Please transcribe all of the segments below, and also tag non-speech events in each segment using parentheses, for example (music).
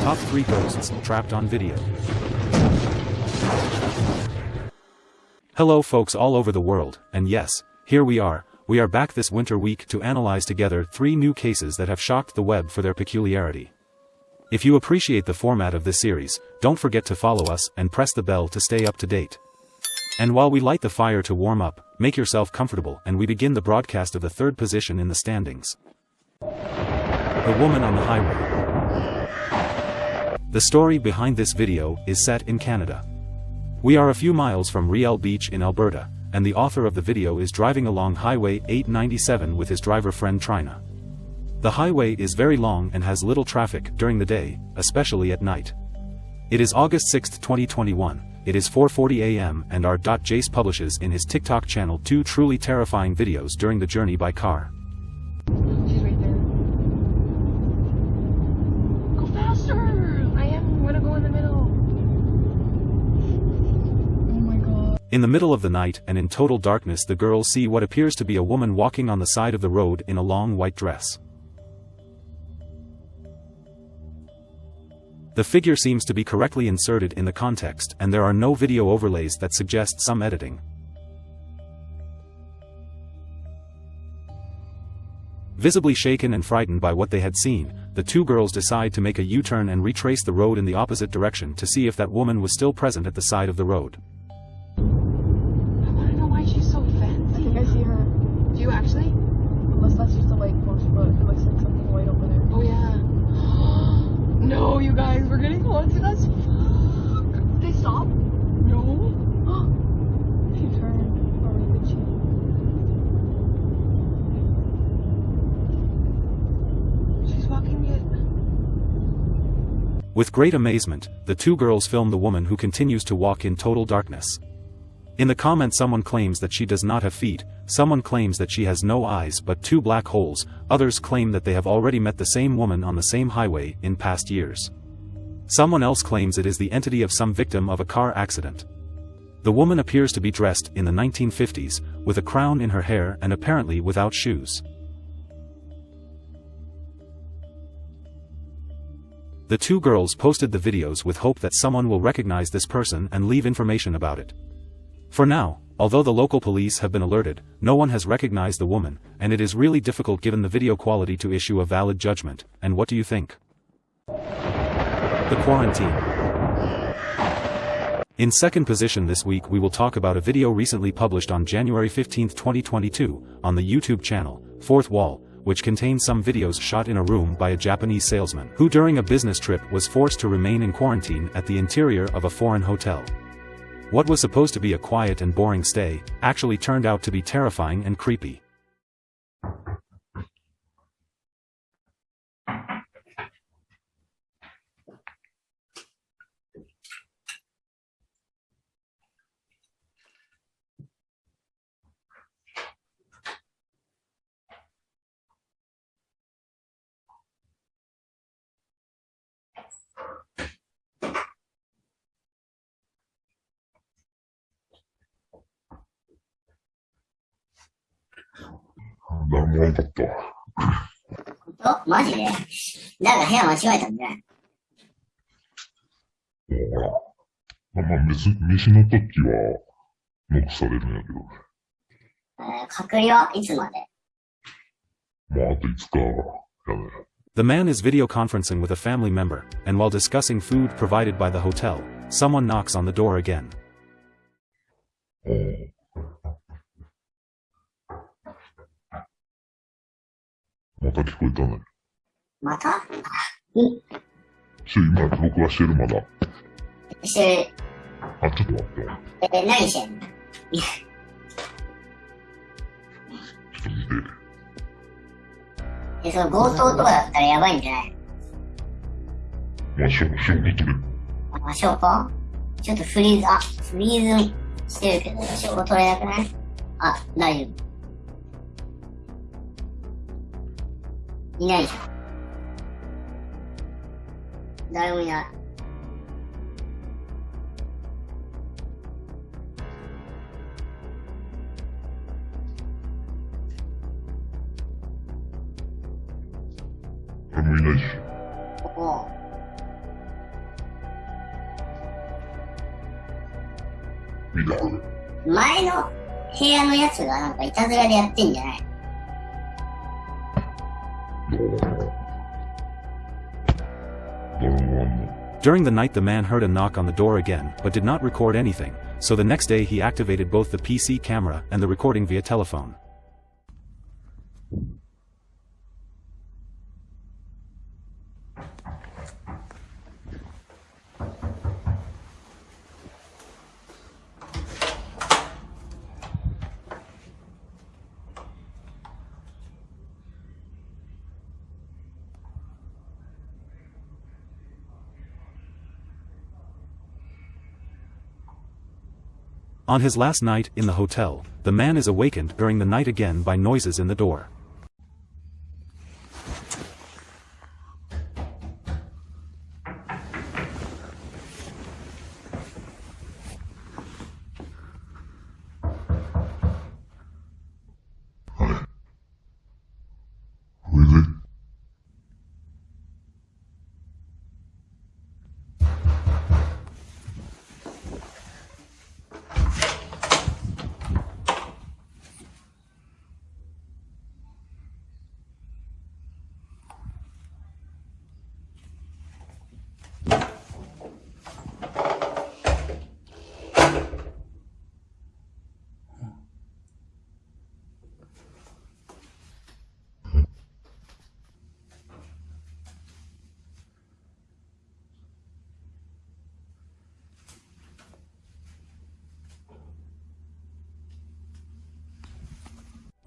Top 3 Ghosts Trapped on Video. Hello folks all over the world, and yes, here we are, we are back this winter week to analyze together three new cases that have shocked the web for their peculiarity. If you appreciate the format of this series, don't forget to follow us and press the bell to stay up to date. And while we light the fire to warm up, make yourself comfortable and we begin the broadcast of the third position in the standings. The Woman on the Highway The story behind this video is set in Canada. We are a few miles from Riel Beach in Alberta, and the author of the video is driving along Highway 897 with his driver friend Trina. The highway is very long and has little traffic during the day, especially at night. It is August 6, 2021, it is 4.40 am and our Jace publishes in his TikTok channel two truly terrifying videos during the journey by car. She's right there. Go faster! I am gonna go in the middle. Oh my god. In the middle of the night and in total darkness the girls see what appears to be a woman walking on the side of the road in a long white dress. The figure seems to be correctly inserted in the context and there are no video overlays that suggest some editing. Visibly shaken and frightened by what they had seen, the two girls decide to make a U-turn and retrace the road in the opposite direction to see if that woman was still present at the side of the road. I wanna know why she's so fancy. I think I see her. Do you actually? Unless that's just a white horse, but it looks like something white over there. Oh yeah. no, you guys, we're getting haunted as fuck. They stop? No. (gasps) She turned. Or did she? She's walking it. With great amazement, the two girls film the woman who continues to walk in total darkness. In the comment someone claims that she does not have feet, someone claims that she has no eyes but two black holes, others claim that they have already met the same woman on the same highway in past years. Someone else claims it is the entity of some victim of a car accident. The woman appears to be dressed in the 1950s, with a crown in her hair and apparently without shoes. The two girls posted the videos with hope that someone will recognize this person and leave information about it. For now, although the local police have been alerted, no one has recognized the woman, and it is really difficult given the video quality to issue a valid judgment, and what do you think? The Quarantine In second position this week we will talk about a video recently published on January 15, 2022, on the YouTube channel, Fourth Wall, which contains some videos shot in a room by a Japanese salesman, who during a business trip was forced to remain in quarantine at the interior of a foreign hotel. What was supposed to be a quiet and boring stay, actually turned out to be terrifying and creepy. 誰もおらんかったわ。本当マジで誰か部屋間違えたんじゃないもうほら。まあ、まあ、飯飯の時は、ノックされるんやけどね。えー隔離はいつまでまあ、あと5日やね。 The man is video conferencing with a family member, and while discussing food provided by the hotel, someone knocks on the door again. また聞こえたね。また？し今、録画してるまだ。してあ、ちょっと待って。る、え、何してんの？ちょっと見て。え、その強盗とかだったらやばいんじゃない？まあ、証証拠取れ。あ、証拠？ちょっとフリーズ、あ、フリーズしてるけど、証拠取れなくない？あ、大丈夫。いないじゃん。誰もいない。誰もいないし。ここ。前の部屋のやつがなんかいたずらでやってんじゃない？During the night the man heard a knock on the door again, but did not record anything, so the next day he activated both the PC camera and the recording via telephone. On his last night in the hotel, the man is awakened during the night again by noises in the door.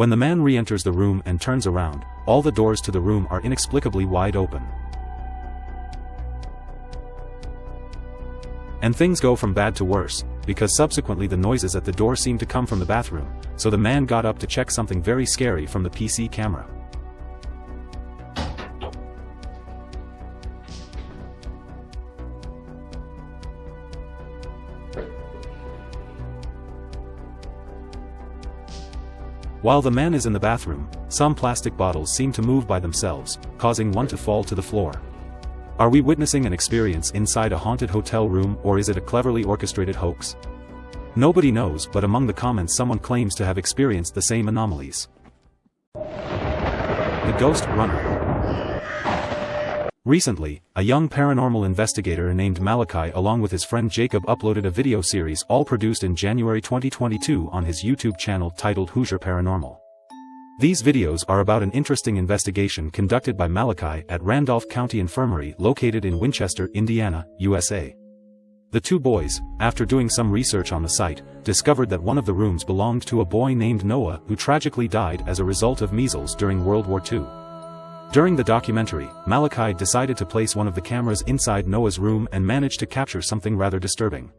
When the man re-enters the room and turns around, all the doors to the room are inexplicably wide open. And things go from bad to worse, because subsequently the noises at the door seem to come from the bathroom, so the man got up to check something very scary from the PC camera. While the man is in the bathroom, some plastic bottles seem to move by themselves, causing one to fall to the floor. Are we witnessing an experience inside a haunted hotel room or is it a cleverly orchestrated hoax? Nobody knows but among the comments someone claims to have experienced the same anomalies. The Ghost Runner Recently, a young paranormal investigator named Malachi along with his friend Jacob uploaded a video series all produced in January 2022 on his YouTube channel titled Hoosier Paranormal. These videos are about an interesting investigation conducted by Malachi at Randolph County Infirmary located in Winchester, Indiana, USA. The two boys, after doing some research on the site, discovered that one of the rooms belonged to a boy named Noah who tragically died as a result of measles during World War II. During the documentary, Malachi decided to place one of the cameras inside Noah's room and managed to capture something rather disturbing.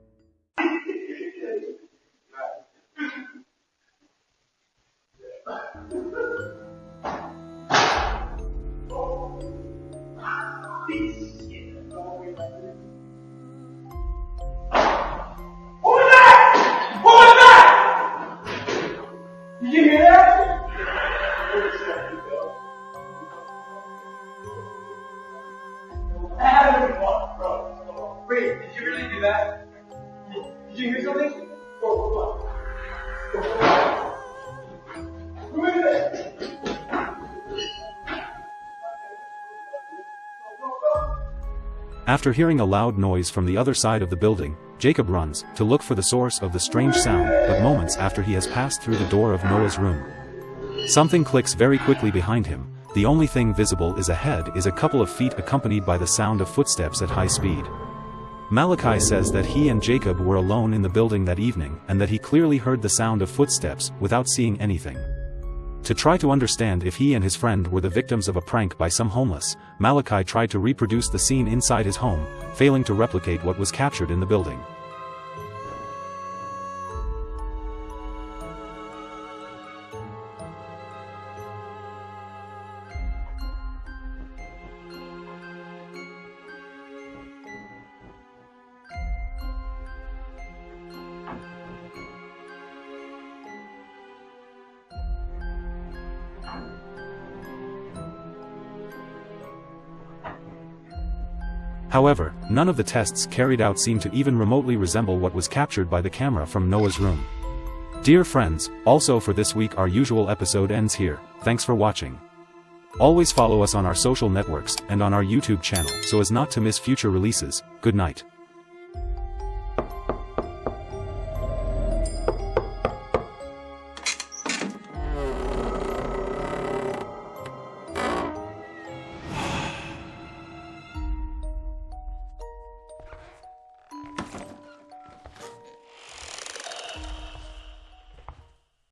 After hearing a loud noise from the other side of the building, Jacob runs to look for the source of the strange sound, but moments after he has passed through the door of Noah's room. Something clicks very quickly behind him, the only thing visible is ahead is a couple of feet accompanied by the sound of footsteps at high speed. Malachi says that he and Jacob were alone in the building that evening and that he clearly heard the sound of footsteps without seeing anything. To try to understand if he and his friend were the victims of a prank by some homeless, Malachi tried to reproduce the scene inside his home, failing to replicate what was captured in the building. However, none of the tests carried out seem to even remotely resemble what was captured by the camera from Noah's room. Dear friends, also for this week our usual episode ends here, thanks for watching. Always follow us on our social networks and on our YouTube channel so as not to miss future releases, good night.